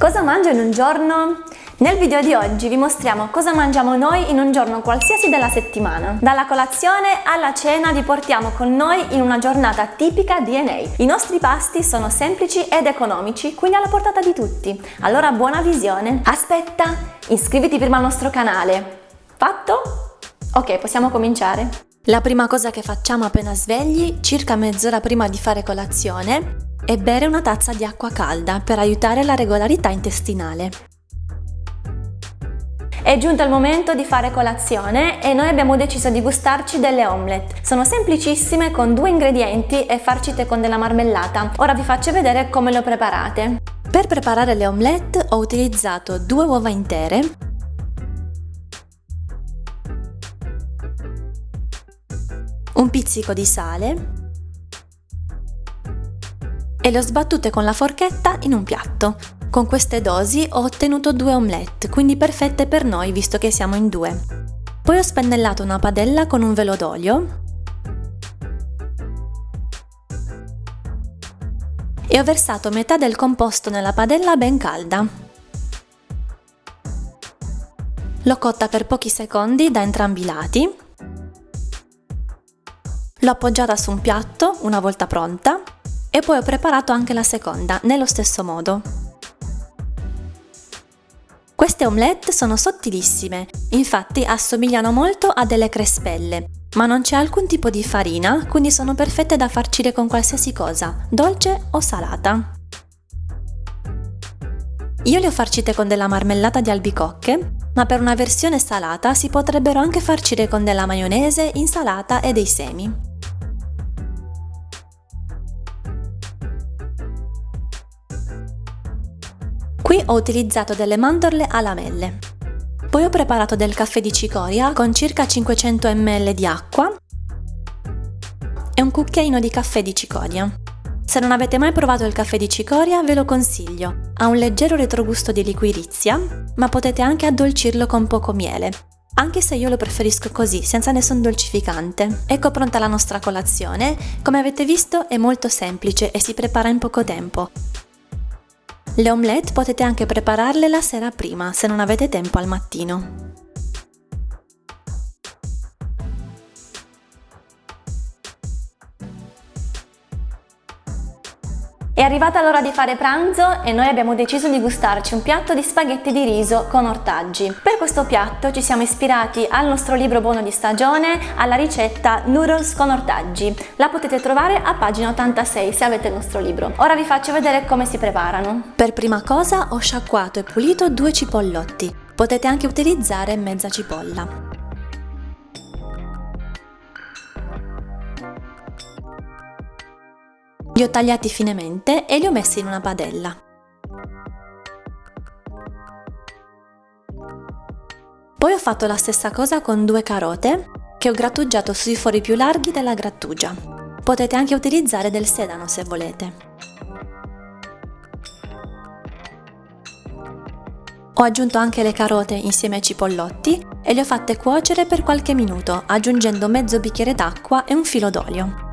Cosa mangio in un giorno? Nel video di oggi vi mostriamo cosa mangiamo noi in un giorno qualsiasi della settimana. Dalla colazione alla cena vi portiamo con noi in una giornata tipica DNA. I nostri pasti sono semplici ed economici, quindi alla portata di tutti. Allora buona visione! Aspetta, iscriviti prima al nostro canale. Fatto? Ok, possiamo cominciare. La prima cosa che facciamo appena svegli, circa mezz'ora prima di fare colazione, e bere una tazza di acqua calda per aiutare la regolarità intestinale. È giunto il momento di fare colazione e noi abbiamo deciso di gustarci delle omelette. Sono semplicissime con due ingredienti e farcite con della marmellata. Ora vi faccio vedere come le preparate. Per preparare le omelette ho utilizzato due uova intere, un pizzico di sale e le ho sbattute con la forchetta in un piatto. Con queste dosi ho ottenuto due omelette, quindi perfette per noi visto che siamo in due. Poi ho spennellato una padella con un velo d'olio e ho versato metà del composto nella padella ben calda. L'ho cotta per pochi secondi da entrambi i lati. L'ho appoggiata su un piatto una volta pronta e poi ho preparato anche la seconda, nello stesso modo. Queste omelette sono sottilissime, infatti assomigliano molto a delle crespelle, ma non c'è alcun tipo di farina, quindi sono perfette da farcire con qualsiasi cosa, dolce o salata. Io le ho farcite con della marmellata di albicocche, ma per una versione salata si potrebbero anche farcire con della maionese, insalata e dei semi. Qui ho utilizzato delle mandorle a lamelle. Poi ho preparato del caffè di cicoria con circa 500 ml di acqua e un cucchiaino di caffè di cicoria. Se non avete mai provato il caffè di cicoria ve lo consiglio, ha un leggero retrogusto di liquirizia, ma potete anche addolcirlo con poco miele, anche se io lo preferisco così, senza nessun dolcificante. Ecco pronta la nostra colazione, come avete visto è molto semplice e si prepara in poco tempo. Le omelette potete anche prepararle la sera prima se non avete tempo al mattino. È arrivata l'ora di fare pranzo e noi abbiamo deciso di gustarci un piatto di spaghetti di riso con ortaggi. Per questo piatto ci siamo ispirati al nostro libro buono di stagione, alla ricetta noodles con ortaggi. La potete trovare a pagina 86 se avete il nostro libro. Ora vi faccio vedere come si preparano. Per prima cosa ho sciacquato e pulito due cipollotti. Potete anche utilizzare mezza cipolla. Li ho tagliati finemente e li ho messi in una padella. Poi ho fatto la stessa cosa con due carote che ho grattugiato sui fori più larghi della grattugia. Potete anche utilizzare del sedano se volete. Ho aggiunto anche le carote insieme ai cipollotti e le ho fatte cuocere per qualche minuto aggiungendo mezzo bicchiere d'acqua e un filo d'olio.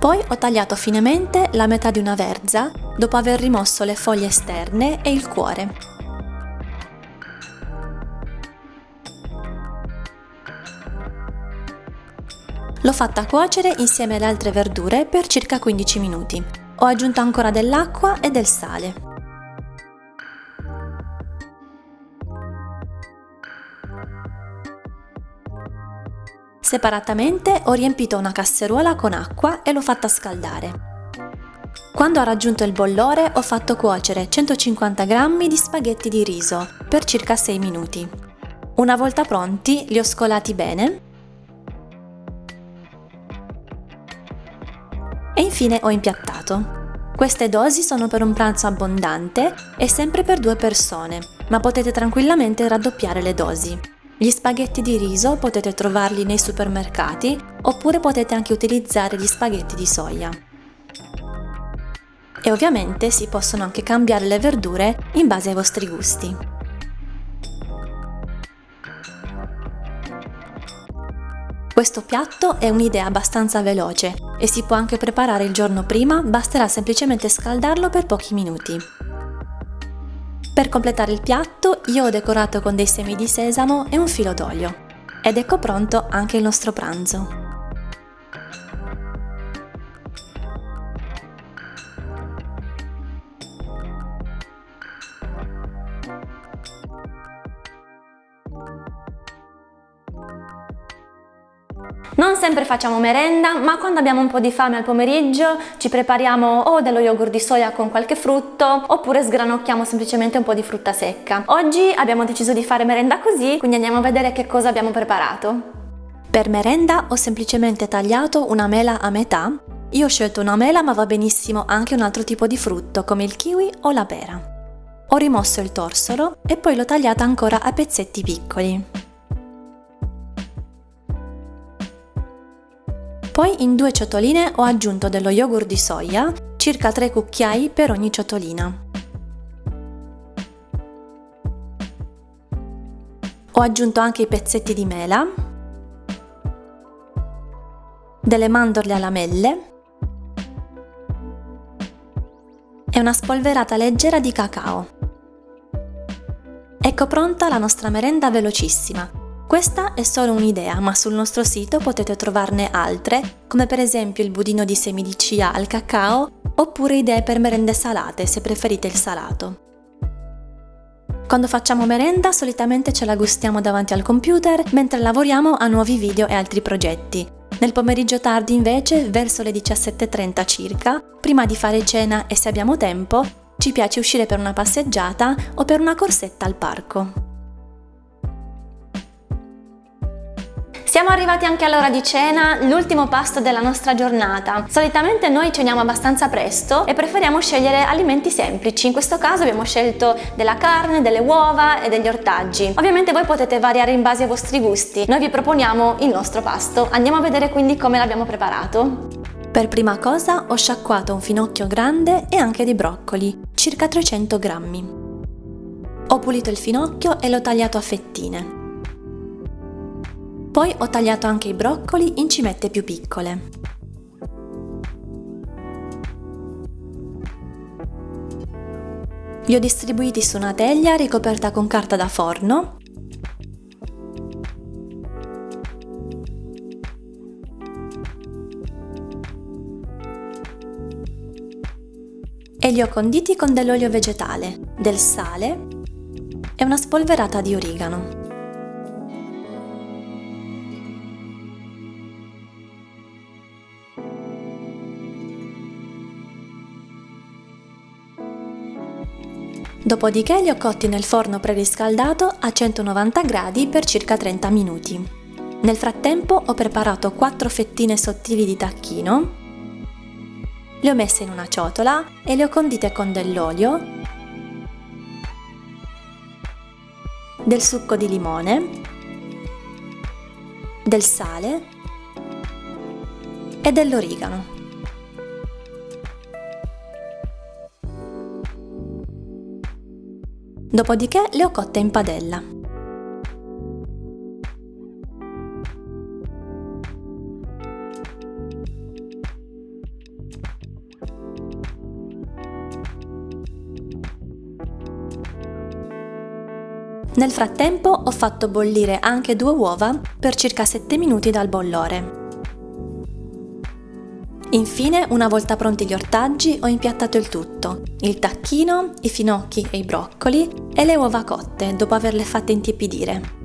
Poi ho tagliato finemente la metà di una verza dopo aver rimosso le foglie esterne e il cuore. L'ho fatta cuocere insieme alle altre verdure per circa 15 minuti. Ho aggiunto ancora dell'acqua e del sale. Separatamente ho riempito una casseruola con acqua e l'ho fatta scaldare. Quando ha raggiunto il bollore ho fatto cuocere 150 g di spaghetti di riso per circa 6 minuti. Una volta pronti li ho scolati bene e infine ho impiattato. Queste dosi sono per un pranzo abbondante e sempre per due persone, ma potete tranquillamente raddoppiare le dosi. Gli spaghetti di riso potete trovarli nei supermercati oppure potete anche utilizzare gli spaghetti di soia. E ovviamente si possono anche cambiare le verdure in base ai vostri gusti. Questo piatto è un'idea abbastanza veloce e si può anche preparare il giorno prima, basterà semplicemente scaldarlo per pochi minuti. Per completare il piatto io ho decorato con dei semi di sesamo e un filo d'olio. Ed ecco pronto anche il nostro pranzo. Non sempre facciamo merenda, ma quando abbiamo un po' di fame al pomeriggio ci prepariamo o dello yogurt di soia con qualche frutto oppure sgranocchiamo semplicemente un po' di frutta secca. Oggi abbiamo deciso di fare merenda così, quindi andiamo a vedere che cosa abbiamo preparato. Per merenda ho semplicemente tagliato una mela a metà. Io ho scelto una mela ma va benissimo anche un altro tipo di frutto come il kiwi o la pera. Ho rimosso il torsolo e poi l'ho tagliata ancora a pezzetti piccoli. Poi in due ciotoline ho aggiunto dello yogurt di soia, circa 3 cucchiai per ogni ciotolina. Ho aggiunto anche i pezzetti di mela, delle mandorle a lamelle e una spolverata leggera di cacao. Ecco pronta la nostra merenda velocissima, questa è solo un'idea, ma sul nostro sito potete trovarne altre, come per esempio il budino di semi di chia al cacao, oppure idee per merende salate se preferite il salato. Quando facciamo merenda solitamente ce la gustiamo davanti al computer mentre lavoriamo a nuovi video e altri progetti. Nel pomeriggio tardi invece, verso le 17.30 circa, prima di fare cena e se abbiamo tempo, ci piace uscire per una passeggiata o per una corsetta al parco. Siamo arrivati anche all'ora di cena, l'ultimo pasto della nostra giornata. Solitamente noi ceniamo abbastanza presto e preferiamo scegliere alimenti semplici. In questo caso abbiamo scelto della carne, delle uova e degli ortaggi. Ovviamente voi potete variare in base ai vostri gusti. Noi vi proponiamo il nostro pasto. Andiamo a vedere quindi come l'abbiamo preparato. Per prima cosa ho sciacquato un finocchio grande e anche dei broccoli, circa 300 grammi. Ho pulito il finocchio e l'ho tagliato a fettine. Poi ho tagliato anche i broccoli in cimette più piccole. Li ho distribuiti su una teglia ricoperta con carta da forno e li ho conditi con dell'olio vegetale, del sale e una spolverata di origano. Dopodiché li ho cotti nel forno preriscaldato a 190 gradi per circa 30 minuti. Nel frattempo ho preparato 4 fettine sottili di tacchino, le ho messe in una ciotola e le ho condite con dell'olio, del succo di limone, del sale e dell'origano. Dopodiché le ho cotte in padella. Nel frattempo ho fatto bollire anche due uova per circa 7 minuti dal bollore. Infine, una volta pronti gli ortaggi, ho impiattato il tutto, il tacchino, i finocchi e i broccoli e le uova cotte dopo averle fatte intiepidire.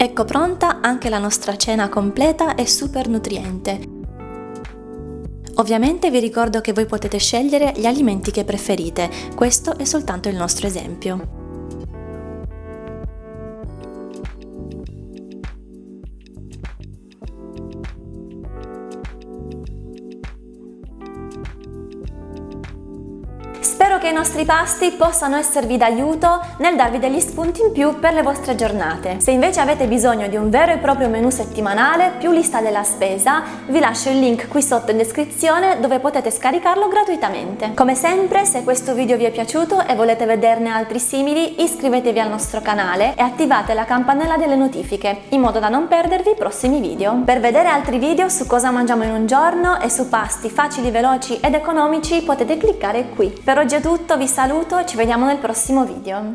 Ecco pronta anche la nostra cena completa e super nutriente. Ovviamente vi ricordo che voi potete scegliere gli alimenti che preferite, questo è soltanto il nostro esempio. Che i nostri pasti possano esservi d'aiuto nel darvi degli spunti in più per le vostre giornate. Se invece avete bisogno di un vero e proprio menu settimanale più lista della spesa, vi lascio il link qui sotto in descrizione dove potete scaricarlo gratuitamente. Come sempre, se questo video vi è piaciuto e volete vederne altri simili, iscrivetevi al nostro canale e attivate la campanella delle notifiche in modo da non perdervi i prossimi video. Per vedere altri video su cosa mangiamo in un giorno e su pasti facili, veloci ed economici potete cliccare qui. Per oggi è tutto, vi saluto e ci vediamo nel prossimo video.